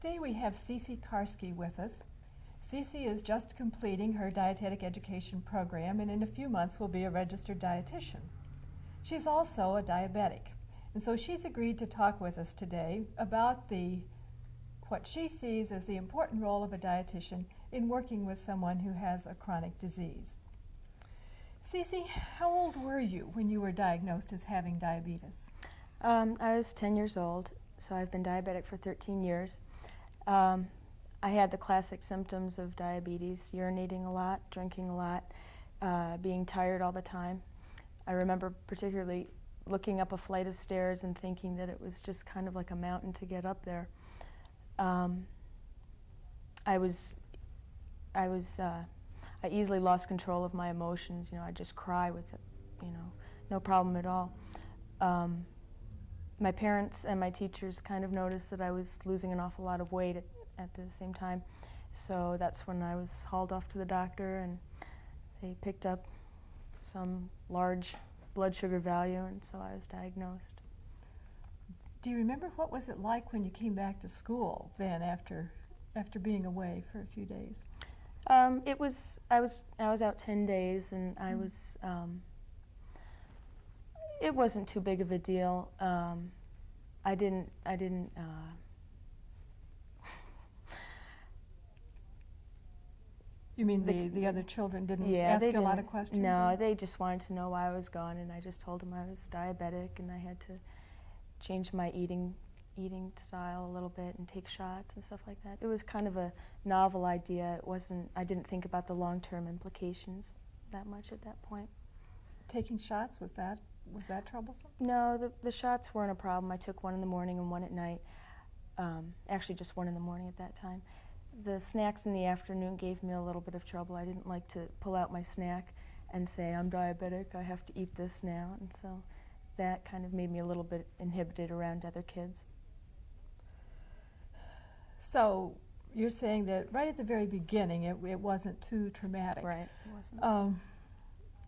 Today we have Cece Karski with us. Cece is just completing her dietetic education program and in a few months will be a registered dietitian. She's also a diabetic, and so she's agreed to talk with us today about the what she sees as the important role of a dietitian in working with someone who has a chronic disease. Cece, how old were you when you were diagnosed as having diabetes? Um, I was 10 years old, so I've been diabetic for 13 years. Um, I had the classic symptoms of diabetes, urinating a lot, drinking a lot, uh, being tired all the time. I remember particularly looking up a flight of stairs and thinking that it was just kind of like a mountain to get up there. Um, I was, I was, uh, I easily lost control of my emotions. You know, I just cry with it, you know, no problem at all. Um, my parents and my teachers kind of noticed that I was losing an awful lot of weight at, at the same time. So that's when I was hauled off to the doctor and they picked up some large blood sugar value and so I was diagnosed. Do you remember what was it like when you came back to school then after after being away for a few days? Um, it was I was I was out ten days and I mm. was um, it wasn't too big of a deal. Um, I didn't. I didn't. Uh, you mean the, the other children didn't yeah, ask you a lot of questions? No, or? they just wanted to know why I was gone, and I just told them I was diabetic, and I had to change my eating eating style a little bit and take shots and stuff like that. It was kind of a novel idea. It wasn't. I didn't think about the long-term implications that much at that point. Taking shots was that was that troublesome? No, the, the shots weren't a problem. I took one in the morning and one at night. Um, actually, just one in the morning at that time. The snacks in the afternoon gave me a little bit of trouble. I didn't like to pull out my snack and say, I'm diabetic, I have to eat this now. And so that kind of made me a little bit inhibited around other kids. So you're saying that right at the very beginning it, it wasn't too traumatic. Right, it wasn't. Um,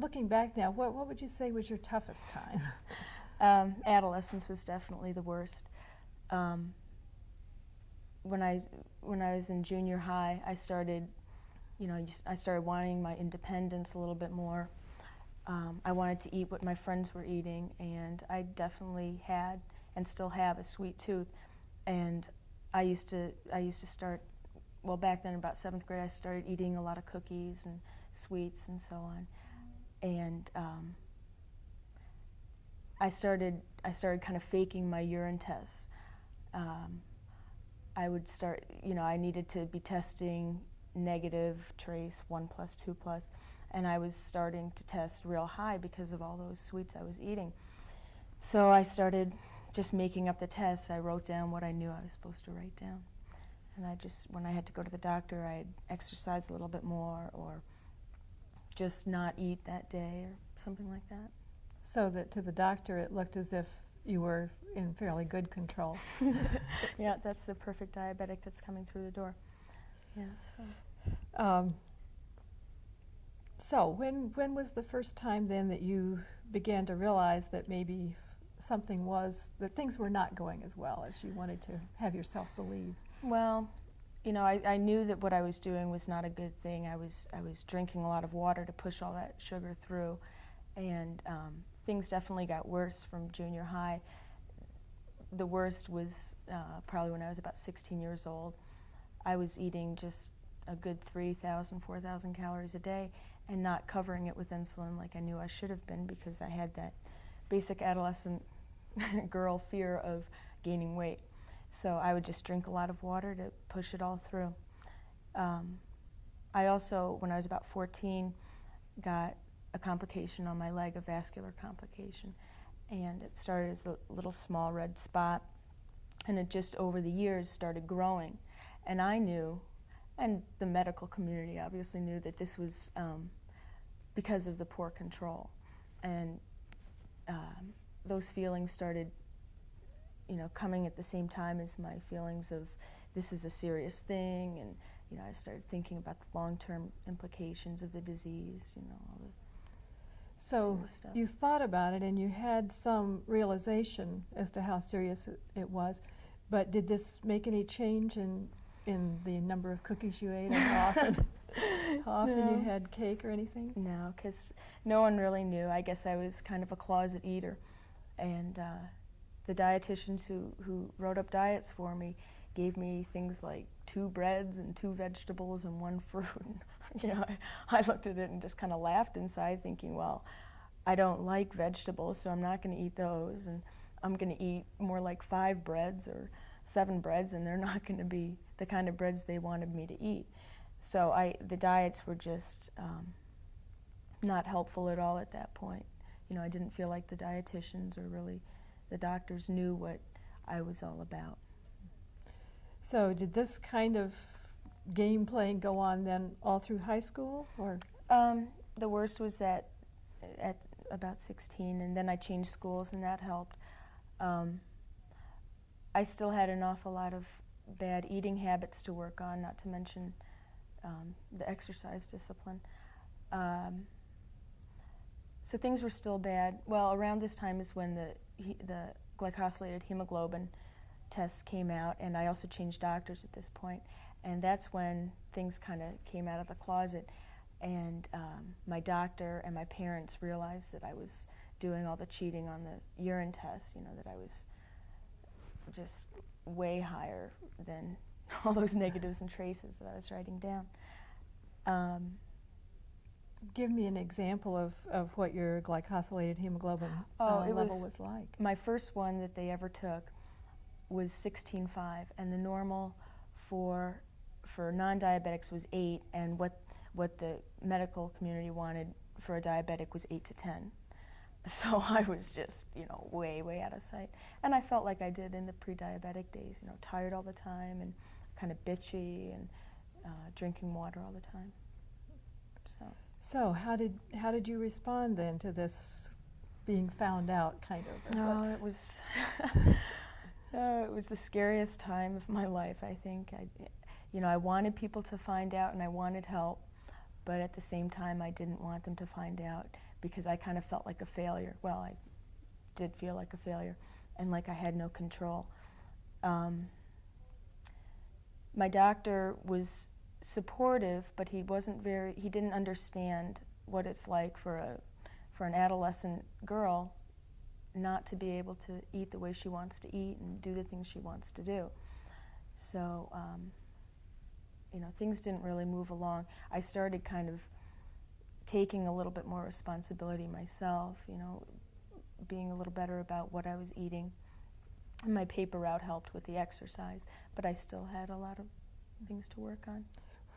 looking back now, what, what would you say was your toughest time? um, adolescence was definitely the worst. Um, when I when I was in junior high, I started, you know, I started wanting my independence a little bit more. Um, I wanted to eat what my friends were eating, and I definitely had and still have a sweet tooth. And I used to I used to start well back then about seventh grade. I started eating a lot of cookies and sweets and so on and um, I started I started kind of faking my urine tests. Um, I would start, you know, I needed to be testing negative, trace, one plus, two plus, and I was starting to test real high because of all those sweets I was eating. So I started just making up the tests. I wrote down what I knew I was supposed to write down. And I just, when I had to go to the doctor, I'd exercise a little bit more or just not eat that day or something like that. So that to the doctor it looked as if you were in fairly good control. yeah, that's the perfect diabetic that's coming through the door. Yeah, so. Um, so when, when was the first time then that you began to realize that maybe something was, that things were not going as well as you wanted to have yourself believe? Well, you know, I, I knew that what I was doing was not a good thing. I was I was drinking a lot of water to push all that sugar through, and um, things definitely got worse from junior high. The worst was uh, probably when I was about 16 years old. I was eating just a good 3,000, 4,000 calories a day and not covering it with insulin like I knew I should have been because I had that basic adolescent girl fear of gaining weight. So I would just drink a lot of water to push it all through. Um, I also, when I was about 14, got a complication on my leg, a vascular complication. And it started as a little small red spot, and it just over the years started growing. And I knew, and the medical community obviously knew, that this was um, because of the poor control. And um, those feelings started you know, coming at the same time as my feelings of this is a serious thing, and you know, I started thinking about the long-term implications of the disease, you know, all the so you thought about it and you had some realization as to how serious it, it was. But did this make any change in, in the number of cookies you ate or how often, how often No. you had cake or anything? No, because no one really knew. I guess I was kind of a closet eater. And uh, the dietitians who, who wrote up diets for me gave me things like two breads and two vegetables and one fruit. you know, I, I looked at it and just kind of laughed inside, thinking, well, I don't like vegetables, so I'm not going to eat those. And I'm going to eat more like five breads or seven breads, and they're not going to be the kind of breads they wanted me to eat. So I, the diets were just um, not helpful at all at that point. You know, I didn't feel like the dietitians or really the doctors knew what I was all about. So did this kind of game playing go on then all through high school or? Um, the worst was at at about 16, and then I changed schools, and that helped. Um, I still had an awful lot of bad eating habits to work on, not to mention um, the exercise discipline. Um, so things were still bad. Well, around this time is when the he, the glycosylated hemoglobin tests came out, and I also changed doctors at this point, and that's when things kind of came out of the closet. And um, my doctor and my parents realized that I was doing all the cheating on the urine test. You know that I was just way higher than all those negatives and traces that I was writing down. Um, Give me an example of, of what your glycosylated hemoglobin Oh, uh, level was- was like. my first one that they ever took was 16.5, and the normal for for non-diabetics was 8, and what what the medical community wanted for a diabetic was 8 to 10. So I was just, you know, way, way out of sight. And I felt like I did in the pre-diabetic days, you know, tired all the time and kind of bitchy and uh, drinking water all the time. So. How did how did you respond then to this being found out kind of? what- No, it was. oh, it was the scariest time of my life. I think I, you know, I wanted people to find out and I wanted help, but at the same time, I didn't want them to find out because I kind of felt like a failure. Well, I did feel like a failure, and like I had no control. Um, my doctor was supportive, but he wasn't very. He didn't understand what it's like for a for an adolescent girl not to be able to eat the way she wants to eat and do the things she wants to do. So, um, you know, things didn't really move along. I started kind of taking a little bit more responsibility myself, you know, being a little better about what I was eating. And my paper route helped with the exercise, but I still had a lot of things to work on.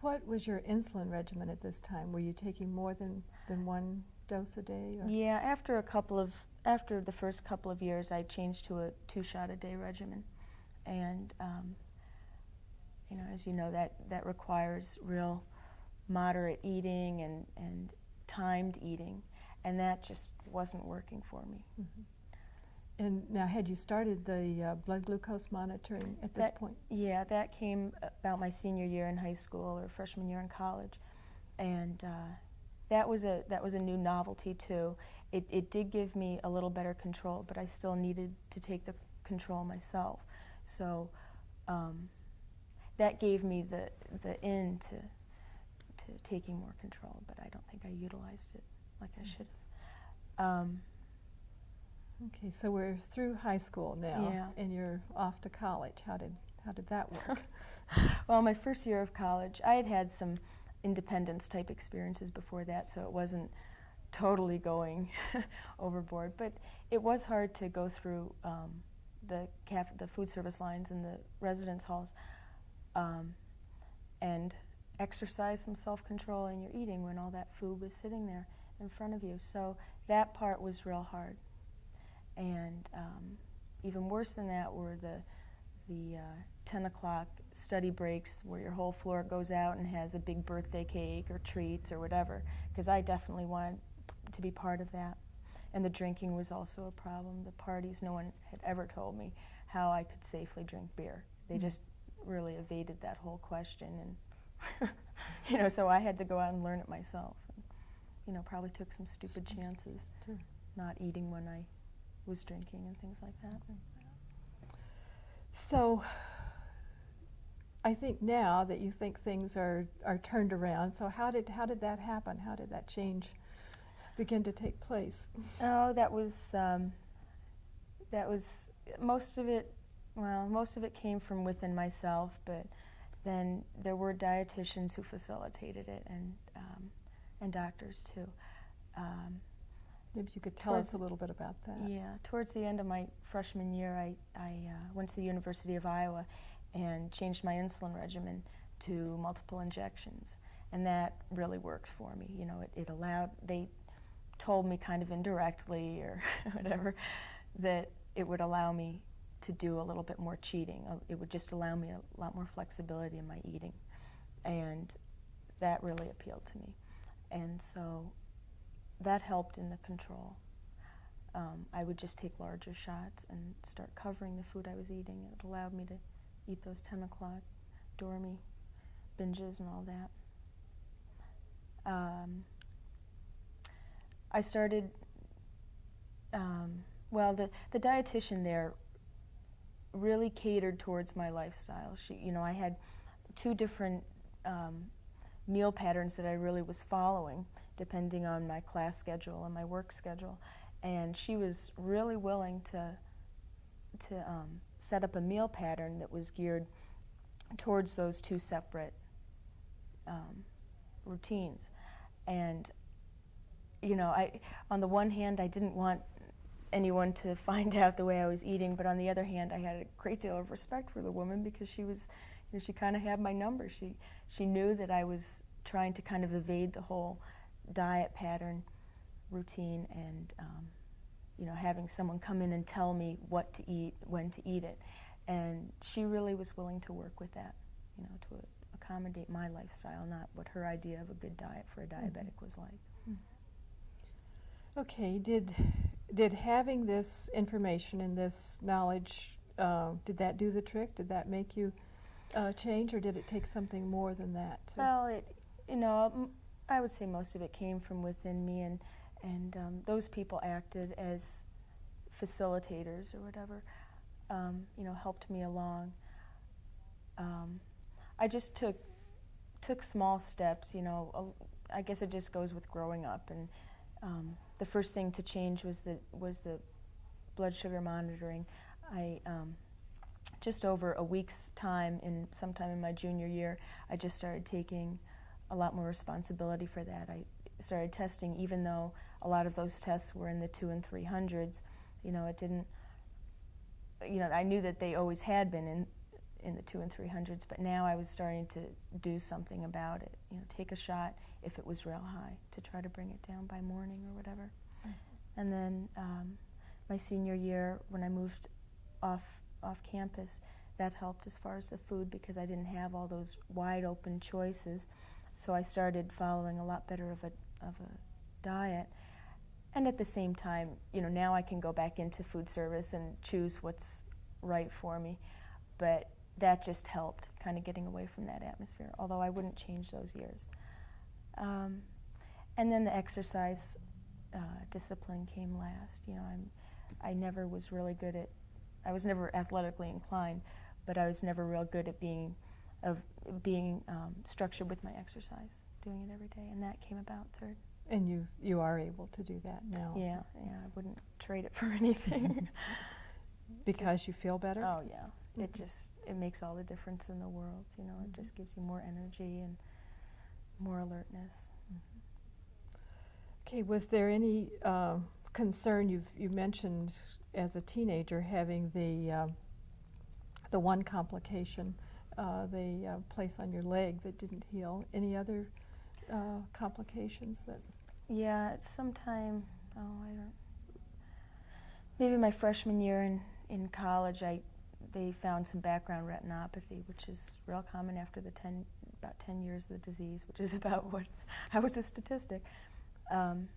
What was your insulin regimen at this time? Were you taking more than, than one dose a day? Or? Yeah, after a couple of after the first couple of years, I changed to a two shot a day regimen, and um, you know, as you know, that that requires real moderate eating and and timed eating, and that just wasn't working for me. Mhm. And now, had you started the uh, blood glucose monitoring at this point? Yeah, that came about my senior year in high school or freshman year in college, and uh, that was a that was a new novelty too. It it did give me a little better control, but I still needed to take the control myself. So um, that gave me the the in to to taking more control, but I don't think I utilized it like I should have. Um, Okay, so we're through high school now, Yeah. and you're off to college. How did how did that work? Well, my first year of college, I had had some independence type experiences before that, so it wasn't totally going overboard. But it was hard to go through um, the caf- the food service lines and the residence halls um, and exercise some self control in your eating when all that food was sitting there in front of you. So that part was real hard. And um, even worse than that were the the uh, 10 o'clock study breaks where your whole floor goes out and has a big birthday cake or treats or whatever, because I definitely wanted to be part of that. And the drinking was also a problem. The parties, no one had ever told me how I could safely drink beer. They Mm. just really evaded that whole question. And, you know, so I had to go out and learn it myself. And, you know, probably took some stupid chances, not eating when I was drinking and things like that. So I think now that you think things are, are turned around, so how did, how did that happen? How did that change begin to take place? Oh, that was um, that was most of it. Well, most of it came from within myself, but then there were dietitians who facilitated it, and um, and doctors too. Um, Maybe you could tell Towards- us a little bit about that. yeah, towards the end of my freshman year, I I uh, went to the University of Iowa and changed my insulin regimen to multiple injections, and that really worked for me. You know, it, it allowed they told me kind of indirectly or whatever that it would allow me to do a little bit more cheating. Uh, It would just allow me a lot more flexibility in my eating, and that really appealed to me. And so that helped in the control. Um, I would just take larger shots and start covering the food I was eating. It allowed me to eat those 10 o'clock dormy binges and all that. Um, I started, um, well, the, the dietitian there really catered towards my lifestyle. She, you know, I had two different um, meal patterns that I really was following, depending on my class schedule and my work schedule. And she was really willing to to um, set up a meal pattern that was geared towards those two separate um, routines. And you know, I on the one hand, I didn't want anyone to find out the way I was eating, but on the other hand, I had a great deal of respect for the woman because she was, you know, she kind of had my number. She she knew that I was trying to kind of evade the whole diet pattern routine and um, you know having someone come in and tell me what to eat, when to eat it, and she really was willing to work with that, you know, to accommodate my lifestyle, not what her idea of a good diet for a diabetic was like. Okay, did, did having this information and this knowledge, uh, did that do the trick? Did that make you uh, change, or did it take something more than that? Well, it, you know, I would say most of it came from within me, and and um, those people acted as facilitators or whatever. Um, you know, helped me along. Um, I just took took small steps. You know, I guess it just goes with growing up. And um, the first thing to change was the was the blood sugar monitoring. I um, just over a week's time in sometime in my junior year, I just started taking a lot more responsibility for that. I started testing, even though a lot of those tests were in the two and three hundreds. You know, it didn't. You know, I knew that they always had been in in the two and three hundreds, but now I was starting to do something about it. You know, take a shot if it was real high to try to bring it down by morning or whatever. And then um, my senior year, when I moved off off campus, that helped as far as the food because I didn't have all those wide open choices. So I started following a lot better of a of a diet. And at the same time, you know, now I can go back into food service and choose what's right for me. But that just helped, kind of getting away from that atmosphere. Although I wouldn't change those years. Um, and then the exercise uh, discipline came last. You know, I'm I never was really good at I was never athletically inclined, but I was never real good at being of being um, structured with my exercise, doing it every day, and that came about third. And you, you are able to do that now? Yeah, yeah, I wouldn't trade it for anything. Because you feel better? oh yeah, it Mhm. just it makes all the difference in the world. You know, Mhm. it just gives you more energy and more alertness. Okay, was there any uh, concern, you've, you mentioned as a teenager having the, uh, the one complication, uh, the uh, place on your leg that didn't heal. Any other uh, complications that, Yeah, sometime, oh, I don't, maybe my freshman year in, in college, I, they found some background retinopathy, which is real common after the 10, about 10 years of the disease, which is about what, I was a statistic. Um,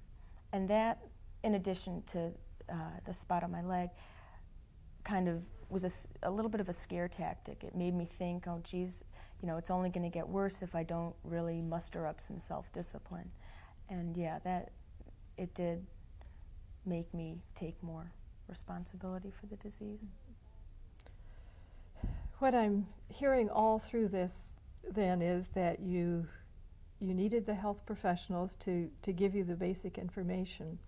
and that, in addition to uh, the spot on my leg, kind of was a little bit of a scare tactic. It made me think, oh, geez, you know, it's only going to get worse if I don't really muster up some self-discipline. And yeah, that it did make me take more responsibility for the disease. what I'm hearing all through this then is that you you needed the health professionals to, to give you the basic information.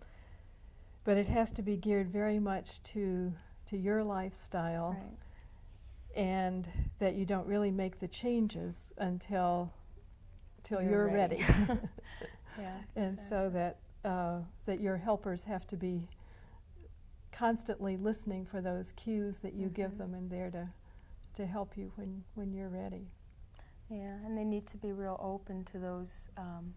But it has to be geared very much to to your lifestyle Right. and that you don't really make the changes until till You're you're, ready. ready. Yeah. and so that uh, that your helpers have to be constantly listening for those cues that you give Mhm. them and there to to help you when when you're ready. Yeah, and they need to be real open to those um,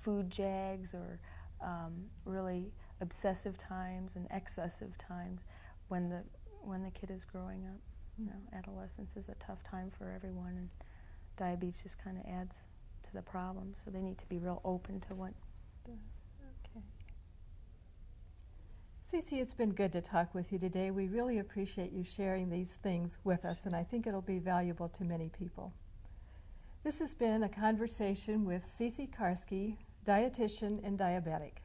food jags or um, really obsessive times and excessive times when the when the kid is growing up. You know, adolescence is a tough time for everyone, and diabetes just kind of adds to the problem. So they need to be real open to what. Okay. Cece, it's been good to talk with you today. We really appreciate you sharing these things with us, and I think it'll be valuable to many people. This has been a conversation with Cece Karski, dietitian and diabetic.